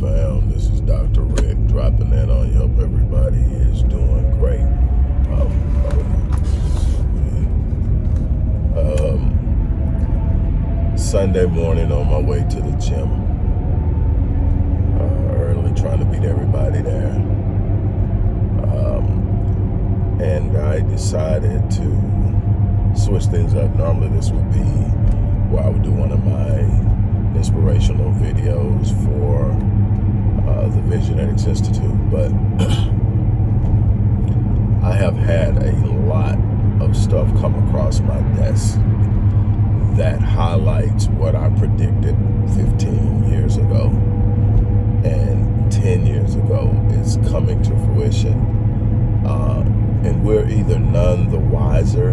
fam? This is Dr. Rick dropping in on you. Hope everybody is doing great. Um, um, Sunday morning on my way to the gym. Uh, early, trying to beat everybody there. Um, and I decided to switch things up. Normally this would be where I would do one of my inspirational videos for uh, the Visionetics Institute, but I have had a lot of stuff come across my desk that highlights what I predicted 15 years ago and 10 years ago is coming to fruition. Uh, and we're either none the wiser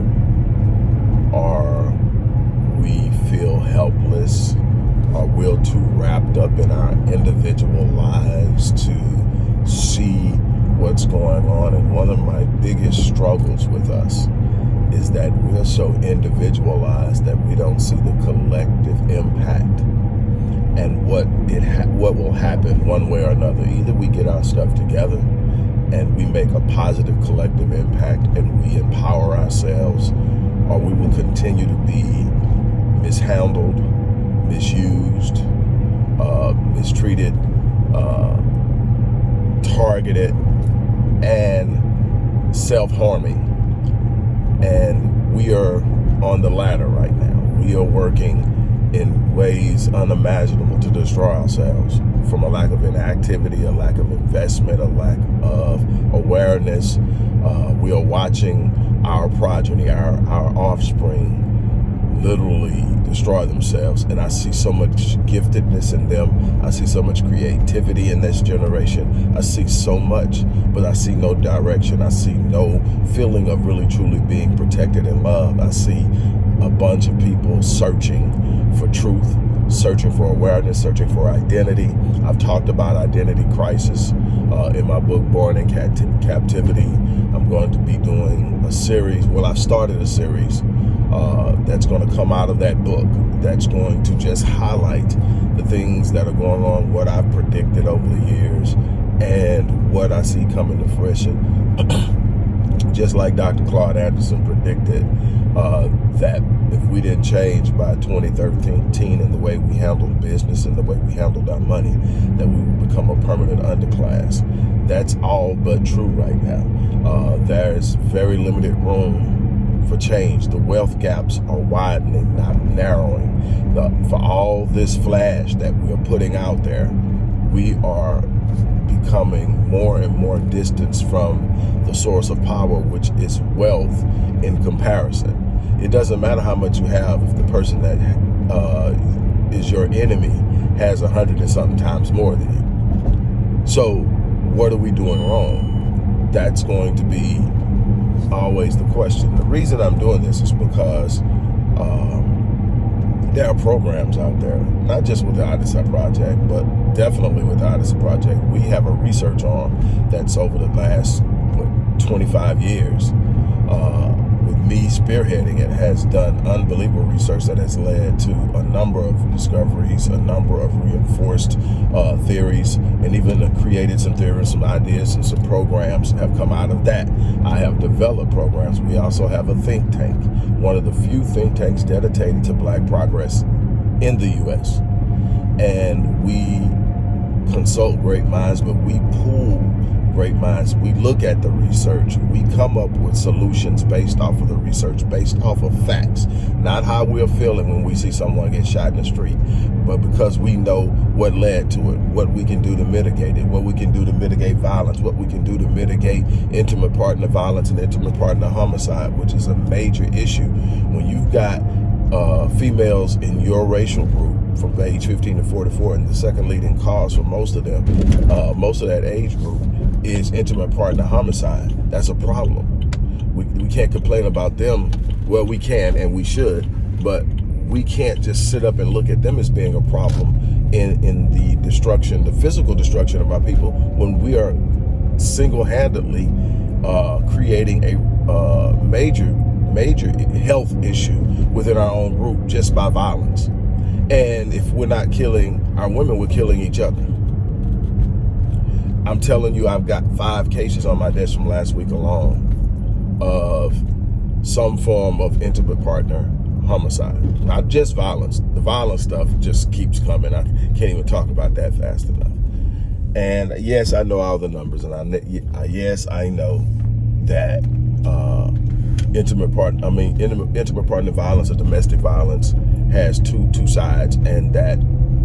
or we feel helpless are we too wrapped up in our individual lives to see what's going on. And one of my biggest struggles with us is that we're so individualized that we don't see the collective impact and what it what will happen one way or another. Either we get our stuff together and we make a positive collective impact and we empower ourselves, or we will continue to be mishandled, misused, mistreated, uh, targeted, and self-harming. And we are on the latter right now. We are working in ways unimaginable to destroy ourselves from a lack of inactivity, a lack of investment, a lack of awareness. Uh, we are watching our progeny, our, our offspring, literally destroy themselves. And I see so much giftedness in them. I see so much creativity in this generation. I see so much, but I see no direction. I see no feeling of really truly being protected and loved. I see a bunch of people searching for truth, searching for awareness, searching for identity. I've talked about identity crisis uh, in my book, Born in Captivity. I'm going to be doing a series. Well, I've started a series uh, that's going to come out of that book that's going to just highlight the things that are going on, what I've predicted over the years, and what I see coming to fruition. just like Dr. Claude Anderson predicted uh, that if we didn't change by 2013 in the way we handled business and the way we handled our money, that we would become a permanent underclass. That's all but true right now. Uh, there's very limited room for change. The wealth gaps are widening, not narrowing. The, for all this flash that we are putting out there, we are becoming more and more distance from the source of power, which is wealth in comparison. It doesn't matter how much you have if the person that uh, is your enemy has a hundred and something times more than you. So what are we doing wrong? That's going to be always the question. The reason I'm doing this is because um, there are programs out there, not just with the Odyssey Project, but definitely with the Odyssey Project. We have a research arm that's over the last what, 25 years. Uh, me spearheading it has done unbelievable research that has led to a number of discoveries, a number of reinforced uh, theories, and even created some theories, some ideas, and some programs have come out of that. I have developed programs. We also have a think tank, one of the few think tanks dedicated to black progress in the U.S. And we consult great minds, but we pool great minds. We look at the research. We come up with solutions based off of the research, based off of facts, not how we're feeling when we see someone get shot in the street, but because we know what led to it, what we can do to mitigate it, what we can do to mitigate violence, what we can do to mitigate intimate partner violence and intimate partner homicide, which is a major issue. When you've got uh, females in your racial group from age 15 to 44, and the second leading cause for most of them, uh, most of that age group, is intimate partner homicide. That's a problem. We, we can't complain about them. Well, we can and we should, but we can't just sit up and look at them as being a problem in, in the destruction, the physical destruction of our people when we are single-handedly uh, creating a uh, major, major health issue within our own group just by violence. And if we're not killing our women, we're killing each other. I'm telling you, I've got five cases on my desk from last week alone of some form of intimate partner homicide. Not just violence. The violence stuff just keeps coming. I can't even talk about that fast enough. And yes, I know all the numbers, and I yes, I know that uh, intimate part. I mean, intimate, intimate partner violence or domestic violence has two two sides, and that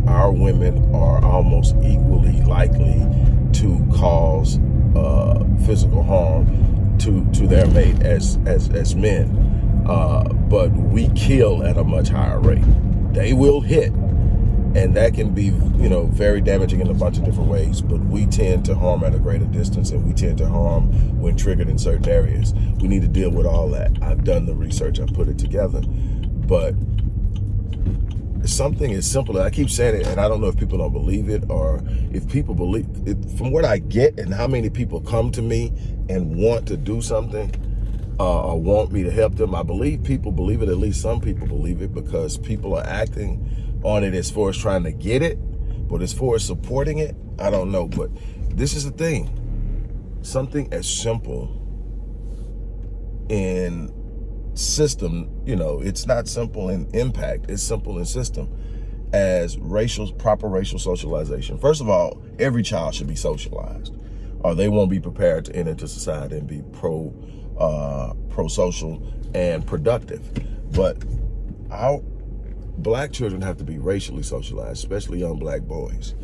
our women are almost equally likely to cause uh, physical harm to to their mate as as as men. Uh, but we kill at a much higher rate. They will hit, and that can be, you know, very damaging in a bunch of different ways. But we tend to harm at a greater distance, and we tend to harm when triggered in certain areas. We need to deal with all that. I've done the research. I've put it together, but something as simple. I keep saying it, and I don't know if people don't believe it or if people believe it. From what I get and how many people come to me and want to do something, uh, or want me to help them. I believe people believe it, at least some people believe it, because people are acting on it as far as trying to get it. But as far as supporting it, I don't know. But this is the thing. Something as simple in system, you know, it's not simple in impact, it's simple in system as racial, proper racial socialization. First of all, every child should be socialized or they won't be prepared to enter into society and be pro uh, pro-social and productive. But our black children have to be racially socialized, especially young black boys.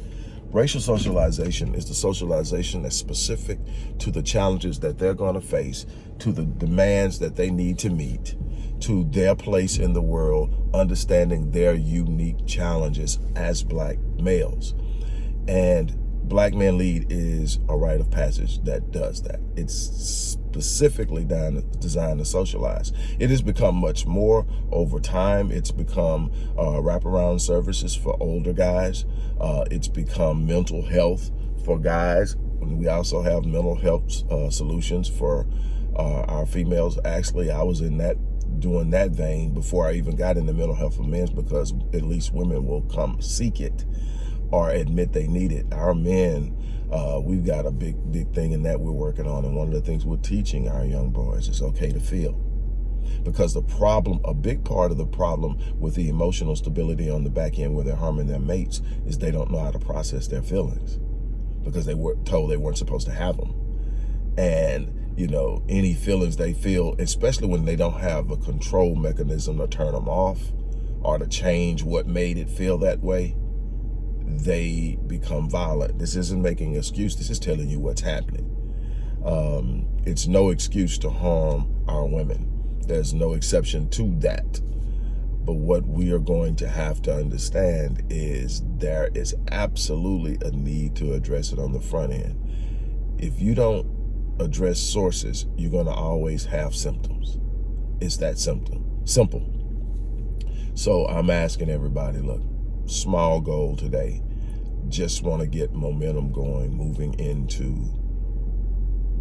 Racial socialization is the socialization that's specific to the challenges that they're going to face, to the demands that they need to meet, to their place in the world, understanding their unique challenges as black males. And Black Man Lead is a rite of passage that does that. It's specifically designed to socialize. It has become much more over time. It's become uh, wraparound services for older guys. Uh, it's become mental health for guys. We also have mental health uh, solutions for uh, our females. Actually, I was in that doing that vein before I even got into mental health for men because at least women will come seek it or admit they need it. Our men, uh, we've got a big, big thing in that we're working on. And one of the things we're teaching our young boys is okay to feel. Because the problem, a big part of the problem with the emotional stability on the back end where they're harming their mates is they don't know how to process their feelings because they were told they weren't supposed to have them. And, you know, any feelings they feel, especially when they don't have a control mechanism to turn them off or to change what made it feel that way, they become violent. This isn't making an excuse. This is telling you what's happening. Um, it's no excuse to harm our women. There's no exception to that. But what we are going to have to understand is there is absolutely a need to address it on the front end. If you don't address sources, you're going to always have symptoms. It's that symptom, simple. So I'm asking everybody, look, small goal today. Just want to get momentum going moving into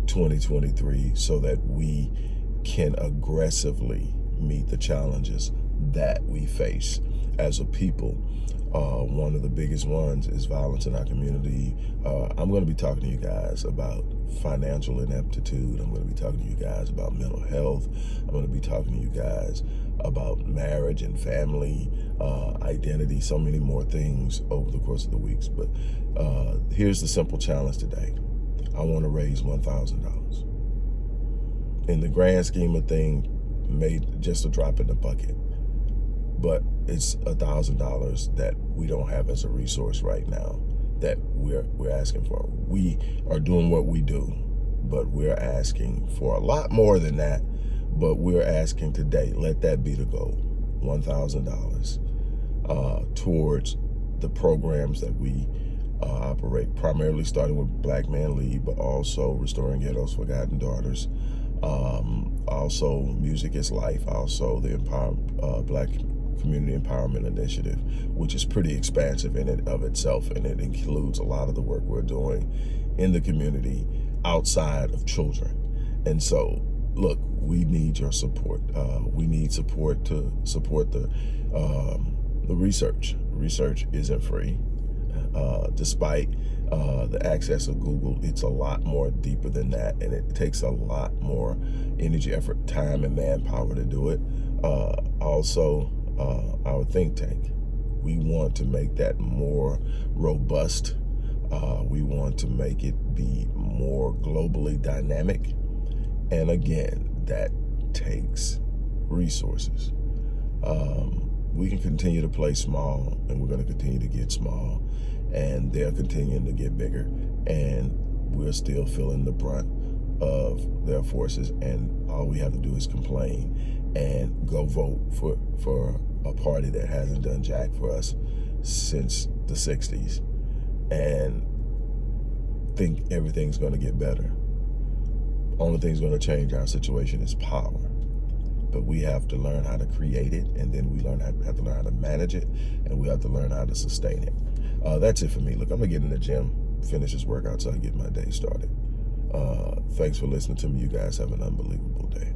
2023 so that we can aggressively meet the challenges that we face as a people. Uh, one of the biggest ones is violence in our community. Uh, I'm going to be talking to you guys about financial ineptitude. I'm going to be talking to you guys about mental health. I'm going to be talking to you guys about marriage and family, uh, identity, so many more things over the course of the weeks. But uh, here's the simple challenge today. I want to raise $1,000. In the grand scheme of things, made just a drop in the bucket. But it's a $1,000 that we don't have as a resource right now that we're, we're asking for. We are doing what we do, but we're asking for a lot more than that but we're asking today, let that be the goal, $1,000 uh, towards the programs that we uh, operate, primarily starting with Black Man Lead, but also Restoring Ghetto's Forgotten Daughters. Um, also, Music is Life, also the Empower, uh, Black Community Empowerment Initiative, which is pretty expansive in and of itself, and it includes a lot of the work we're doing in the community outside of children. And so look, we need your support. Uh, we need support to support the um, the research. Research isn't free. Uh, despite uh, the access of Google, it's a lot more deeper than that, and it takes a lot more energy, effort, time, and manpower to do it. Uh, also, uh, our think tank. We want to make that more robust. Uh, we want to make it be more globally dynamic. And again, that takes resources. Um, we can continue to play small and we're going to continue to get small and they're continuing to get bigger and we're still feeling the brunt of their forces and all we have to do is complain and go vote for for a party that hasn't done jack for us since the 60s and think everything's going to get better. Only thing's going to change our situation is power. But we have to learn how to create it and then we learn how, have to learn how to manage it and we have to learn how to sustain it. Uh, that's it for me. Look i'm gonna get in the gym finish this workout so i get my day started. Uh, thanks for listening to me. You guys have an unbelievable day